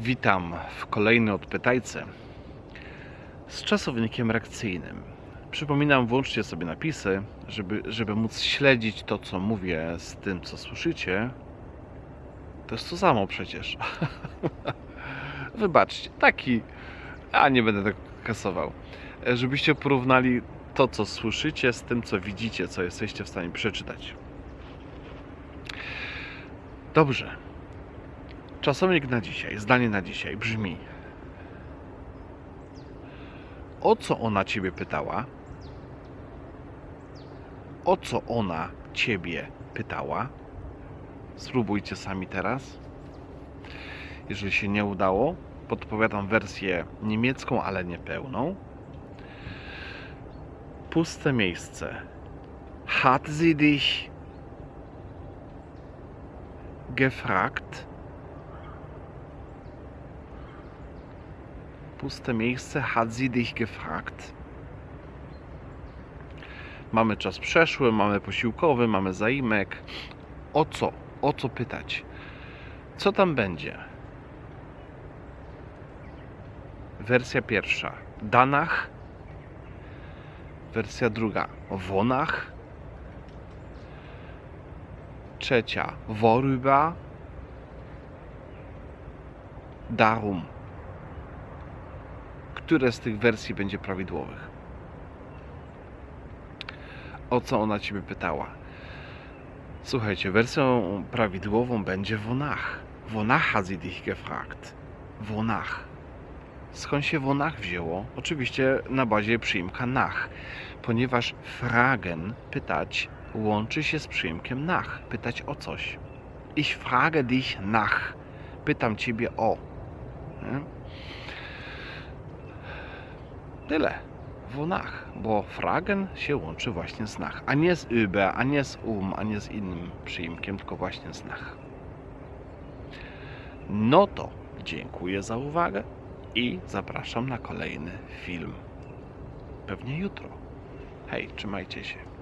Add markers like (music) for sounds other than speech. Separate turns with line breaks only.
Witam w kolejnej odpytajce z czasownikiem reakcyjnym. Przypominam, włączcie sobie napisy, żeby, żeby móc śledzić to, co mówię z tym, co słyszycie. To jest to samo przecież. (laughs) Wybaczcie, taki, a nie będę tak kasował. Żebyście porównali to, co słyszycie z tym, co widzicie, co jesteście w stanie przeczytać. Dobrze. Czasownik na dzisiaj, zdanie na dzisiaj brzmi: O co ona ciebie pytała? O co ona ciebie pytała? Spróbujcie sami teraz. Jeżeli się nie udało, podpowiadam wersję niemiecką, ale niepełną. Puste miejsce. Hat sie dich gefragt? Puste miejsce. Hat sie dich gefragt? Mamy czas przeszły, mamy posiłkowy, mamy zaimek. O co? O co pytać? Co tam będzie? Wersja pierwsza. Danach. Wersja druga. Wonach. Trzecia. Worüber. Darum. Które z tych wersji będzie prawidłowych? O co ona ciebie pytała? Słuchajcie, wersją prawidłową będzie wonach. Wonach hat sie dich gefragt. Wonach. Skąd się wonach wzięło? Oczywiście na bazie przyimka nach, ponieważ fragen, pytać, łączy się z przyimkiem nach, pytać o coś. Ich frage dich nach. Pytam ciebie o. Tyle. Wonach, bo fragen się łączy właśnie z nach, a nie z über, a nie z um, a nie z innym przyimkiem, tylko właśnie z nach. No to dziękuję za uwagę i zapraszam na kolejny film. Pewnie jutro. Hej, trzymajcie się.